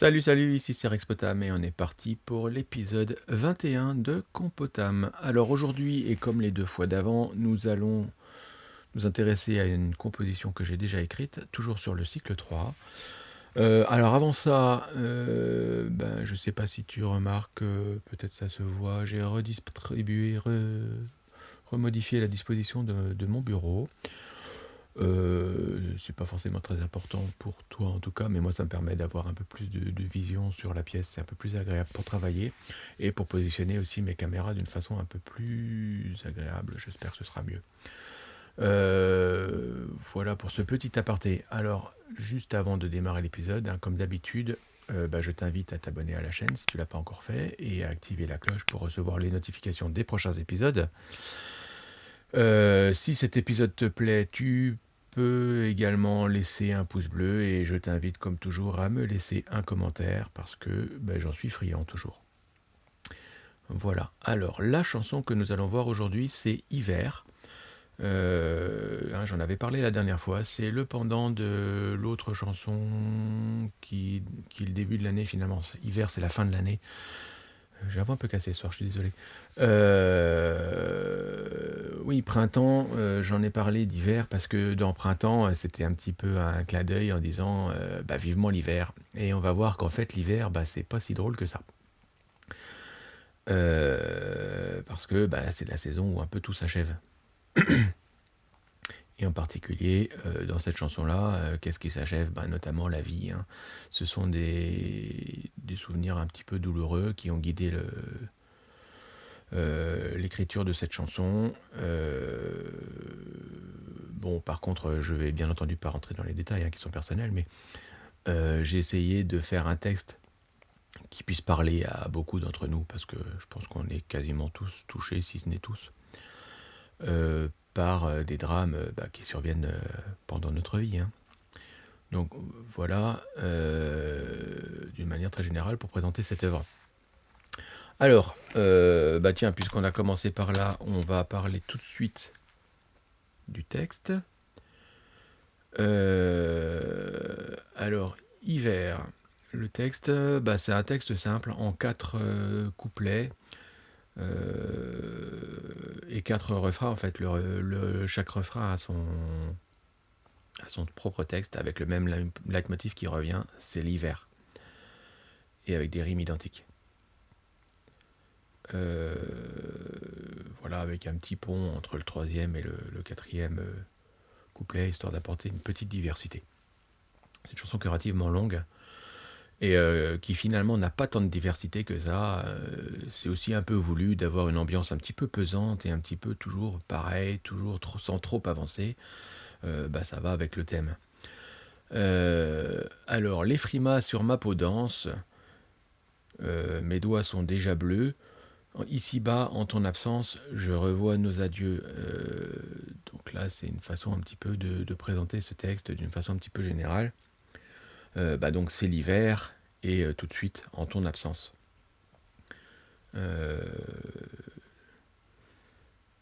Salut, salut, ici c'est Rexpotam et on est parti pour l'épisode 21 de Compotam. Alors aujourd'hui, et comme les deux fois d'avant, nous allons nous intéresser à une composition que j'ai déjà écrite, toujours sur le cycle 3. Euh, alors avant ça, euh, ben, je sais pas si tu remarques, euh, peut-être ça se voit, j'ai redistribué, remodifié la disposition de mon bureau. Euh, c'est pas forcément très important pour toi en tout cas, mais moi ça me permet d'avoir un peu plus de, vision sur la pièce, c'est un peu plus agréable pour travailler et pour positionner aussi mes caméras d'une façon un peu plus agréable, j'espère que ce sera mieux. Euh, voilà pour ce petit aparté. Alors, juste avant de démarrer l'épisode, hein, comme d'habitude, euh, bah, je t'invite à t'abonner à la chaîne si tu l'as pas encore fait et à activer la cloche pour recevoir les notifications des prochains épisodes. si cet épisode te plaît, tu également laisser un pouce bleu et je t'invite comme toujours à me laisser un commentaire parce que ben, j'en suis friand toujours. Voilà, alors la chanson que nous allons voir aujourd'hui c'est Hiver. Euh, hein, j'en avais parlé la dernière fois, c'est le pendant de l'autre chanson qui, qui est le début de l'année finalement. Hiver c'est la fin de l'année. J'ai un peu cassé ce soir, je suis désolé. Euh, oui, printemps, euh, j'en ai parlé d'hiver parce que dans printemps, euh, c'était un petit peu un clin d'œil en disant bah, vivement l'hiver. Et on va voir qu'en fait, l'hiver, bah, c'est pas si drôle que ça. parce que bah, c'est la saison où un peu tout s'achève. Et en particulier, euh, dans cette chanson-là, euh, qu'est-ce qui s'achève? Ben, Notamment la vie. Hein. Ce sont des, souvenirs un petit peu douloureux qui ont guidé euh, l'écriture de cette chanson. bon, par contre, je vais bien entendu pas rentrer dans les détails hein, qui sont personnels, mais j'ai essayé de faire un texte qui puisse parler à beaucoup d'entre nous, parce que je pense qu'on est quasiment tous touchés, si ce n'est tous, euh, des drames euh, bah, qui surviennent euh, pendant notre vie. Hein. Donc voilà, d'une manière très générale, pour présenter cette œuvre. Alors, bah tiens, puisqu'on a commencé par là, on va parler tout de suite du texte. alors, hiver. Le texte, bah, c'est un texte simple en quatre couplets. Euh, et quatre refrains en fait. Chaque refrain a son, son propre texte avec le même leitmotiv qui revient, c'est l'hiver. Et avec des rimes identiques. Euh, voilà, avec un petit pont entre le troisième et le, quatrième euh, couplet, histoire d'apporter une petite diversité. C'est une chanson relativement longue, et euh, qui finalement n'a pas tant de diversité que ça. Euh, c'est aussi un peu voulu d'avoir une ambiance un petit peu pesante et un petit peu toujours pareil, toujours sans trop avancer. Euh, bah, ça va avec le thème. alors, les frimas sur ma peau dense, mes doigts sont déjà bleus. Ici-bas, en ton absence, je revois nos adieux. donc là, c'est une façon un petit peu de présenter ce texte d'une façon un petit peu générale. Euh, bah donc c'est l'hiver et euh, tout de suite en ton absence. Euh,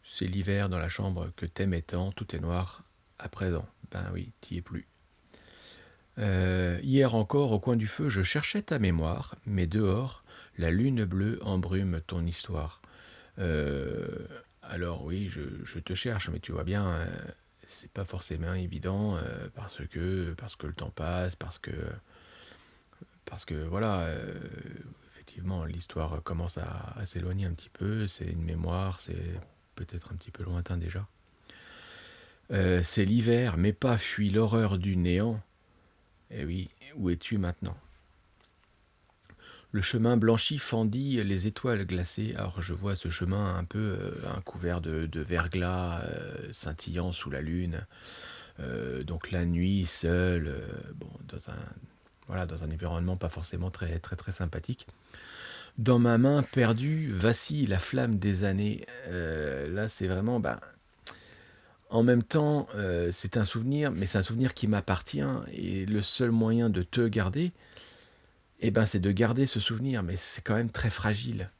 c'est l'hiver dans la chambre que t'aimes tant, tout est noir à présent. Ben oui, t'y es plus. hier encore, au coin du feu, je cherchais ta mémoire, mais dehors, la lune bleue embrume ton histoire. alors oui, je, te cherche, mais tu vois bien, c'est pas forcément évident euh, parce que le temps passe, parce que parce que voilà, euh, effectivement, l'histoire commence à, s'éloigner un petit peu. C'est une mémoire, c'est peut-être un petit peu lointain déjà. Euh, c'est l'hiver, mais pas fuit l'horreur du néant. Eh oui, où es-tu maintenant? Le chemin blanchi fendit les étoiles glacées. Alors je vois ce chemin un peu euh, un couvert de, verglas euh, scintillant sous la lune. Euh, donc la nuit seule, bon, dans un voilà, dans un environnement pas forcément très très très sympathique. Dans ma main perdue vacille la flamme des années. là, c'est vraiment, ben, en même temps, c'est un souvenir, mais c'est un souvenir qui m'appartient et le seul moyen de te garder, eh ben, c'est de garder ce souvenir, mais c'est quand même très fragile.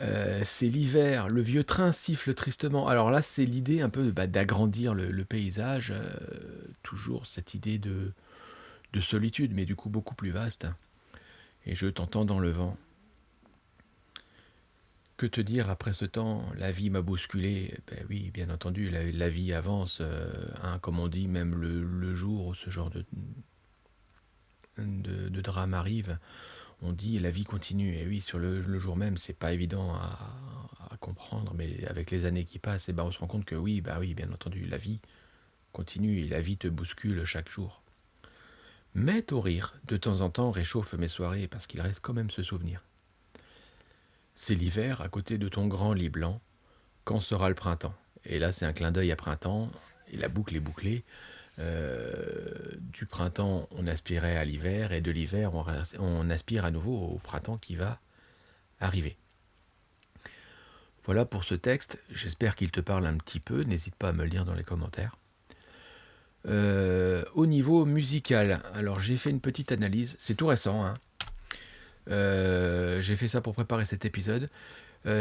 Euh, c'est l'hiver, le vieux train siffle tristement. Alors là, c'est l'idée un peu bah, d'agrandir le, paysage, euh, toujours cette idée de, de solitude, mais du coup beaucoup plus vaste. Et je t'entends dans le vent. Que te dire après ce temps? La vie m'a bousculé. Ben oui, bien entendu, la, vie avance. Euh, hein, comme on dit, même le, jour où ce genre de, de, drame arrive, on dit la vie continue. Et oui, sur le, jour même, c'est pas évident à, comprendre, mais avec les années qui passent, et eh ben on se rend compte que oui, bah oui, bien entendu, la vie continue et la vie te bouscule chaque jour. Mais au rire, de temps en temps, réchauffe mes soirées parce qu'il reste quand même ce souvenir. C'est l'hiver à côté de ton grand lit blanc. Quand sera le printemps? Et là, c'est un clin d'œil à printemps, et la boucle est bouclée. Euh, du printemps, on aspirait à l'hiver, et de l'hiver, on, aspire à nouveau au printemps qui va arriver. Voilà pour ce texte, j'espère qu'il te parle un petit peu, n'hésite pas à me le dire dans les commentaires. Euh, au niveau musical, alors j'ai fait une petite analyse, c'est tout récent, hein. euh, j'ai fait ça pour préparer cet épisode.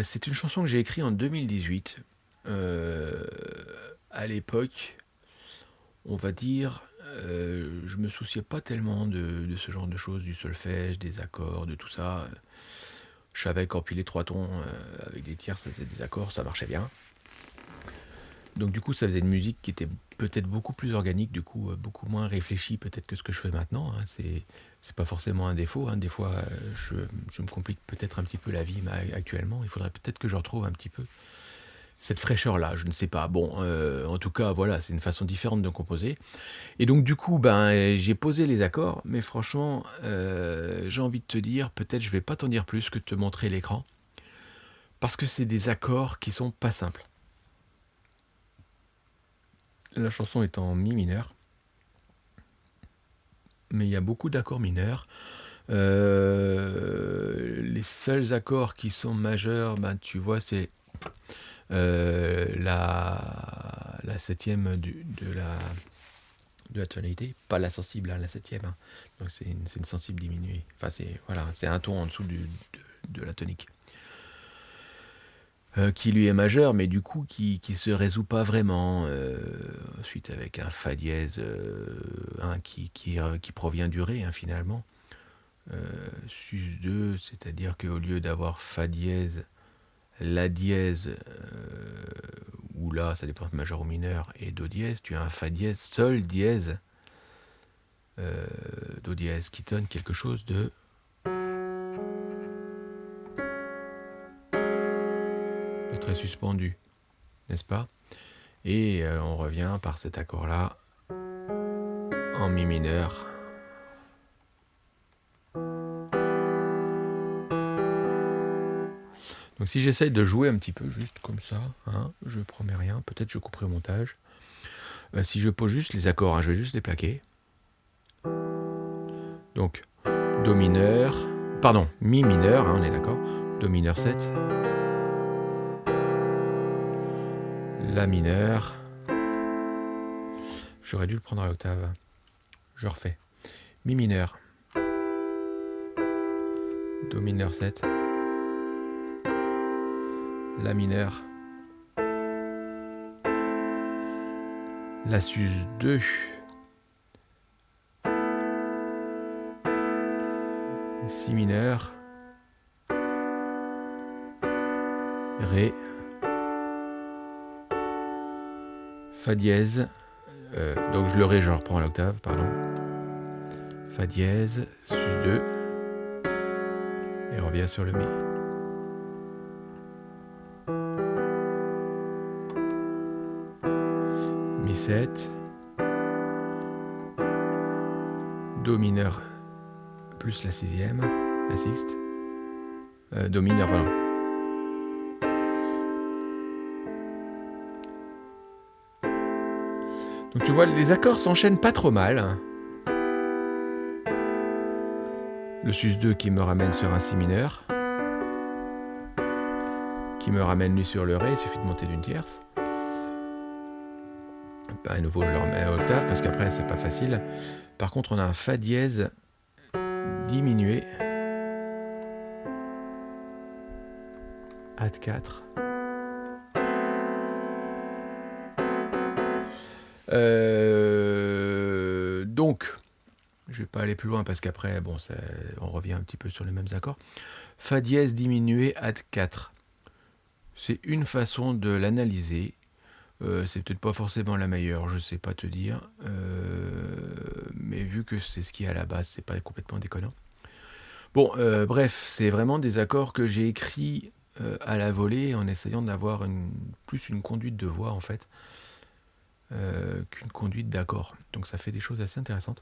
C'est une chanson que j'ai écrite en 2018. à l'époque, on va dire, je me souciais pas tellement de, ce genre de choses, du solfège, des accords, de tout ça. Je savais qu'empiler trois tons avec des tiers, ça faisait des accords, ça marchait bien. Donc du coup, ça faisait une musique qui était peut-être beaucoup plus organique, du coup euh, beaucoup moins réfléchie peut-être que ce que je fais maintenant. Hein. C'est c'est pas forcément un défaut. Hein. Des fois, euh, je, me complique peut-être un petit peu la vie actuellement. Il faudrait peut-être que je retrouve un petit peu cette fraîcheur-là. Je ne sais pas. Bon, euh, en tout cas, voilà, c'est une façon différente de composer. Et donc du coup, ben j'ai posé les accords, mais franchement, j'ai envie de te dire, peut-être je vais pas t'en dire plus que de te montrer l'écran, parce que c'est des accords qui sont pas simples. La chanson est en mi mineur. Mais il y a beaucoup d'accords mineurs. Euh, les seuls accords qui sont majeurs, ben, tu vois, c'est euh, la, la septième de, la, de la tonalité, pas la sensible, hein, la septième. Hein. Donc c'est une, une, sensible diminuée. Enfin, c'est voilà, un ton en dessous de, de la tonique. Euh, qui lui est majeur, mais du coup qui ne se résout pas vraiment. Euh, ensuite avec un Fa dièse euh, qui, qui, qui, provient du Ré hein, finalement. Sus 2, c'est-à-dire qu'au lieu d'avoir Fa dièse, La dièse, ou là ça dépend de majeur ou mineur, et Do dièse, tu as un Fa dièse, Sol dièse, Do dièse, qui donne quelque chose de très suspendu, n'est-ce pas? Et euh, on revient par cet accord-là en mi mineur. Donc si j'essaye de jouer un petit peu juste comme ça, hein, je promets rien, peut-être je couperai au montage. Euh, si je pose juste les accords, hein, je vais juste les plaquer. Donc, Do mineur, pardon, Mi mineur, hein, on est d'accord, Do mineur 7, La mineur. J'aurais dû le prendre à l'octave. Je refais. Mi mineur. Do mineur 7. La mineur. La sus 2. Si mineur. Ré. Fa dièse, euh, donc je le ré, je reprends l'octave, pardon. Fa dièse, sus 2, et revient sur le mi. 7, Do mineur plus la sixième, la sixte, euh, Do mineur, pardon. Donc tu vois, les accords s'enchaînent pas trop mal. Le sus 2 qui me ramène sur un si mineur. Qui me ramène lui sur le ré, il suffit de monter d'une tierce. À nouveau, je le remets à octave parce qu'après, c'est pas facile. Par contre, on a un fa dièse diminué. Ad 4. Euh, donc, Je vais pas aller plus loin parce qu'après, bon, on revient un petit peu sur les mêmes accords. Fa dièse diminué ad 4. C'est une façon de l'analyser. Euh, c'est peut-être pas forcément la meilleure, je sais pas te dire. Euh, mais vu que c'est ce qui est à la base, c'est pas complètement déconnant. Bon, euh, bref, c'est vraiment des accords que j'ai écrits à la volée en essayant d'avoir plus une conduite de voix en fait qu'une conduite d'accords. Donc ça fait des choses assez intéressantes.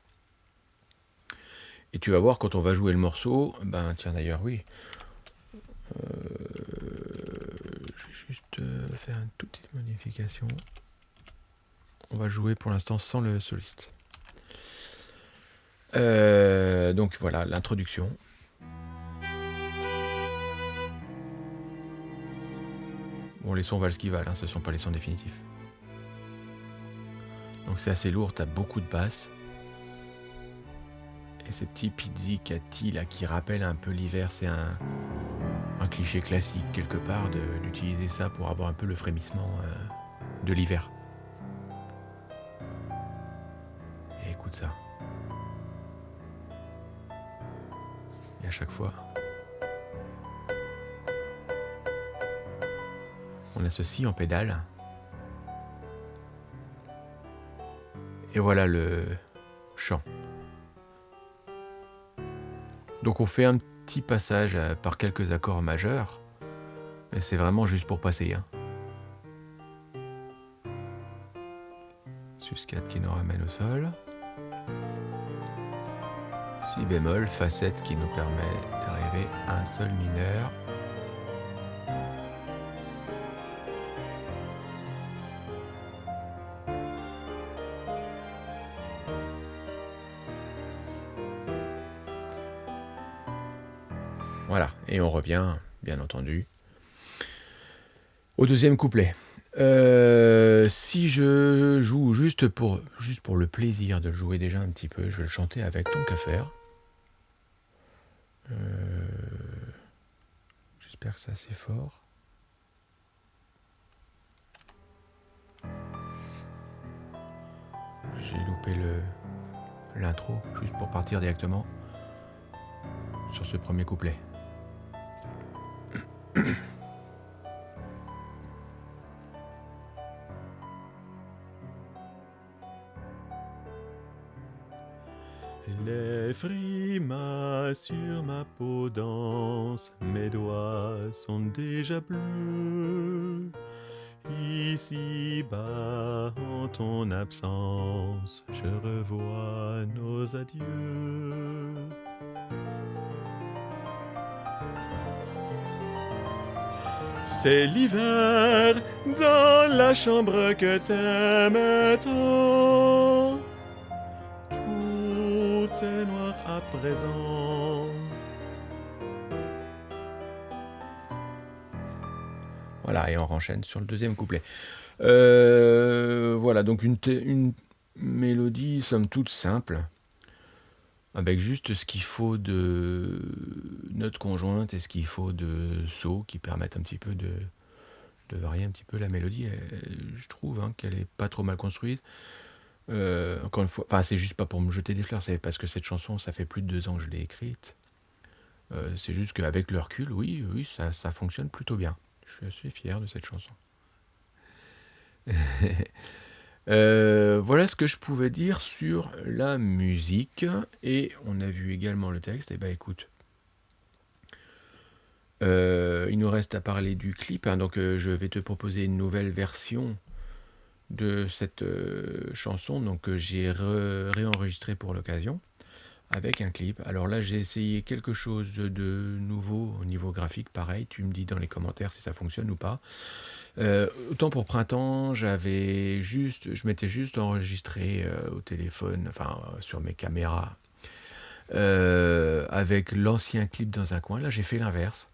Et tu vas voir quand on va jouer le morceau, ben tiens d'ailleurs oui, je vais juste euh, faire une toute petite modification. On va jouer pour l'instant sans le soliste. Euh, donc voilà l'introduction. Bon, les sons valent ce qu'ils valent, hein, ce ne sont pas les sons définitifs. Donc c'est assez lourd, tu as beaucoup de basses. Et ces petits pizzicati là qui rappellent un peu l'hiver, c'est un, cliché classique quelque part d'utiliser ça pour avoir un peu le frémissement euh, de l'hiver. Et écoute ça. Et à chaque fois, on a ceci en pédale. Et voilà le chant. Donc on fait un petit passage euh, par quelques accords majeurs, mais c'est vraiment juste pour passer. Hein. Sus 4 qui nous ramène au sol. Si bémol, Fa 7 qui nous permet d'arriver à un sol mineur. Et on revient, bien entendu, au deuxième couplet. Euh, si je joue juste pour, juste pour le plaisir de jouer déjà un petit peu, je vais le chanter avec Ton qu'à faire. Euh, j'espère que c'est fort. J'ai loupé l'intro, juste pour partir directement sur ce premier couplet. Les frimas sur ma peau dansent, mes doigts sont déjà bleus. Ici bas, en ton absence, je revois nos adieux. C'est l'hiver dans la chambre que t'aimes tant. Tout est noir à présent. Voilà, et on enchaîne sur le deuxième couplet. Euh, voilà, donc une, une mélodie somme toute simple avec juste ce qu'il faut de notes conjointes et ce qu'il faut de sauts qui permettent un petit peu de, de varier un petit peu la mélodie. je trouve hein, qu'elle est pas trop mal construite. Euh, encore une fois, c'est juste pas pour me jeter des fleurs, c'est parce que cette chanson, ça fait plus de deux ans que je l'ai écrite. Euh, c'est juste qu'avec le recul, oui, oui, ça, ça fonctionne plutôt bien. Je suis assez fier de cette chanson. Euh, voilà ce que je pouvais dire sur la musique. Et on a vu également le texte. Et eh ben écoute, euh, il nous reste à parler du clip. Hein. donc euh, je vais te proposer une nouvelle version de cette chanson donc que j'ai réenregistré pour l'occasion avec un clip. Alors là j'ai essayé quelque chose de nouveau au niveau graphique. Pareil, tu me dis dans les commentaires si ça fonctionne ou pas. Euh, autant pour printemps, j'avais juste, je m'étais juste enregistré euh, au téléphone, enfin sur mes caméras, euh, avec l'ancien clip dans un coin. Là, j'ai fait l'inverse.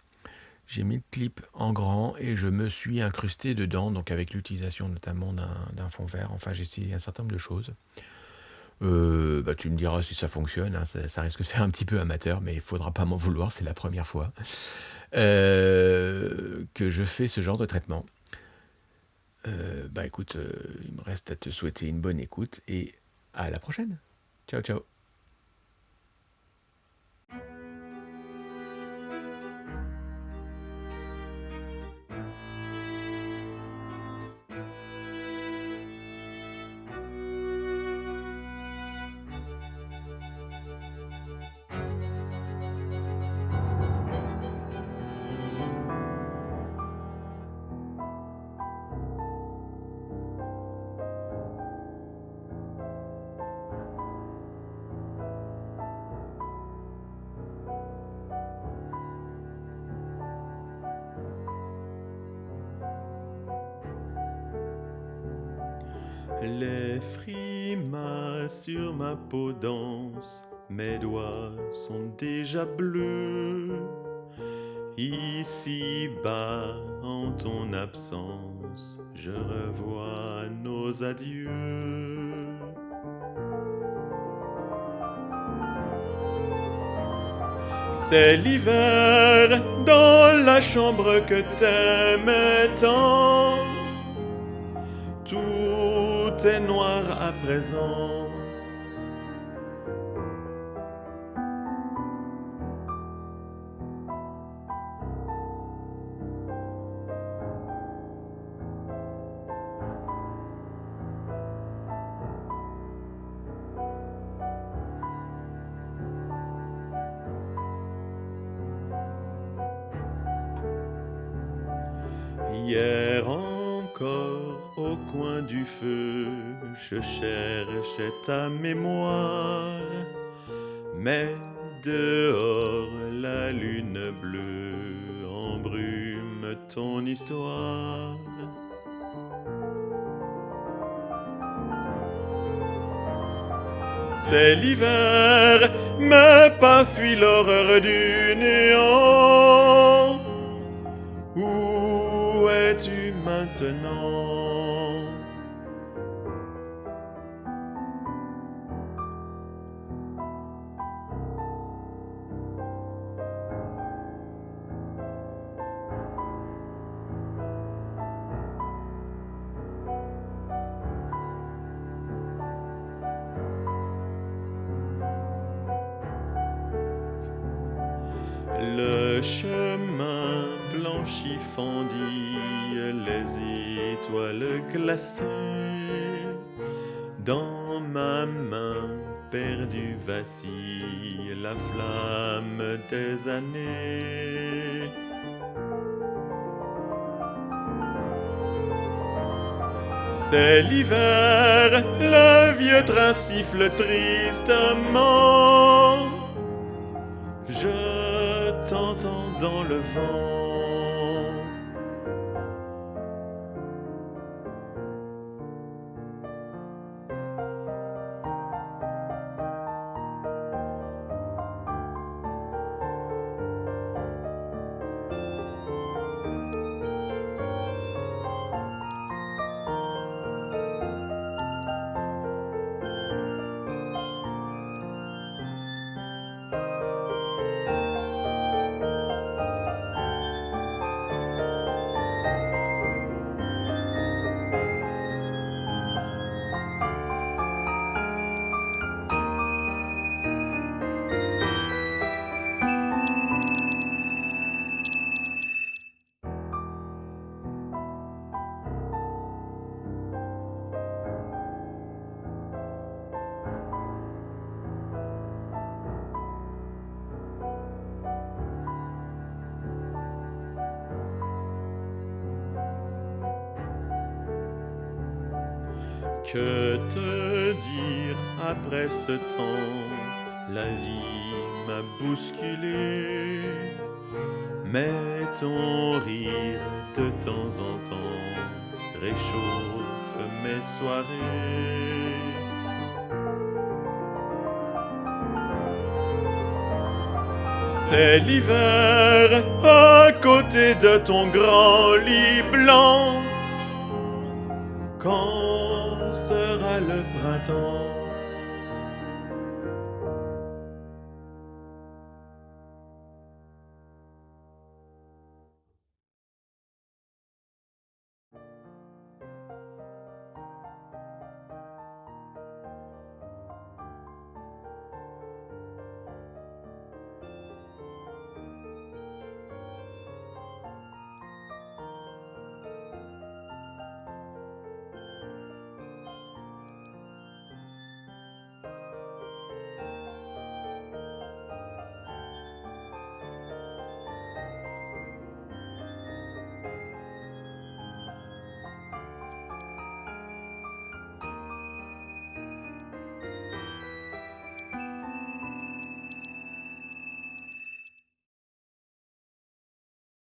J'ai mis le clip en grand et je me suis incrusté dedans, donc avec l'utilisation notamment d'un fond vert. Enfin, j'ai essayé un certain nombre de choses. bah, tu me diras si ça fonctionne, hein. ça, risque de faire un petit peu amateur, mais il faudra pas m'en vouloir, c'est la première fois que je fais ce genre de traitement. Euh, bah écoute, euh, il me reste à te souhaiter une bonne écoute et à la prochaine. Ciao ciao Les frimas sur ma peau dansent, mes doigts sont déjà bleus. Ici bas, en ton absence, je revois nos adieux. C'est l'hiver dans la chambre que t'aimais tant. Est noir à présent. Je cherchais ta mémoire. Mais dehors, la lune bleue embrume ton histoire. C'est l'hiver, mais pas fuit l'horreur du néant. Où es-tu maintenant? Le chemin blanchi fendit les étoiles glacées. Dans ma main perdue vacille la flamme des années. C'est l'hiver, le vieux train siffle tristement. Je t'entends dans le vent. Que te dire après ce temps La vie m'a bousculé. Mais ton rire de temps en temps réchauffe mes soirées. C'est l'hiver à côté de ton grand lit blanc. Quand le printemps